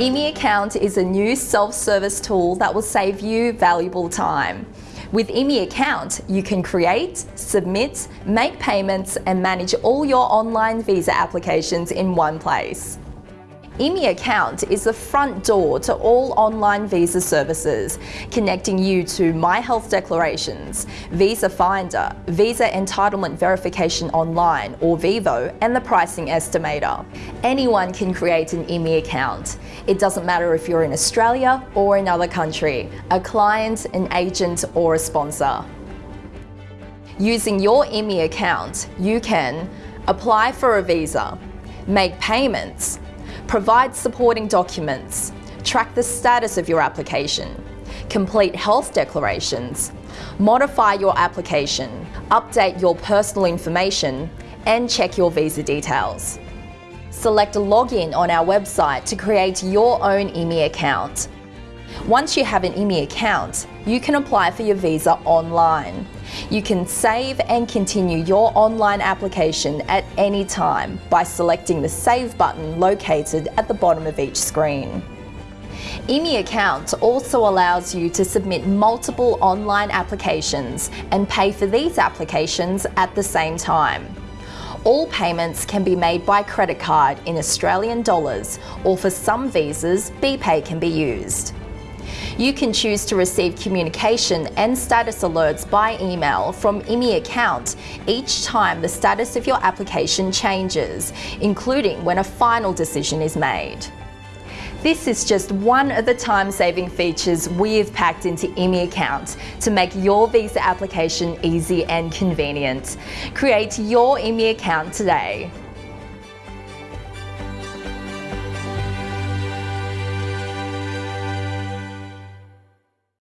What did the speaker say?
ImmiAccount is a new self-service tool that will save you valuable time. With ImmiAccount, you can create, submit, make payments and manage all your online visa applications in one place. ImmiAccount is the front door to all online visa services, connecting you to My Health Declarations, Visa Finder, Visa Entitlement Verification Online or VEVO, and the Pricing Estimator. Anyone can create an ImmiAccount. It doesn't matter if you're in Australia or another country, a client, an agent or a sponsor. Using your ImmiAccount, you can apply for a visa, make payments, provide supporting documents, track the status of your application, complete health declarations, modify your application, update your personal information, and check your visa details. Select a Login on our website to create your own ImmiAccount. Once you have an ImmiAccount, you can apply for your visa online. You can save and continue your online application at any time by selecting the Save button located at the bottom of each screen. ImmiAccount also allows you to submit multiple online applications and pay for these applications at the same time. All payments can be made by credit card in Australian dollars or for some visas, BPay can be used. You can choose to receive communication and status alerts by email from ImmiAccount each time the status of your application changes, including when a final decision is made. This is just one of the time-saving features we've packed into ImmiAccount to make your visa application easy and convenient. Create your ImmiAccount today.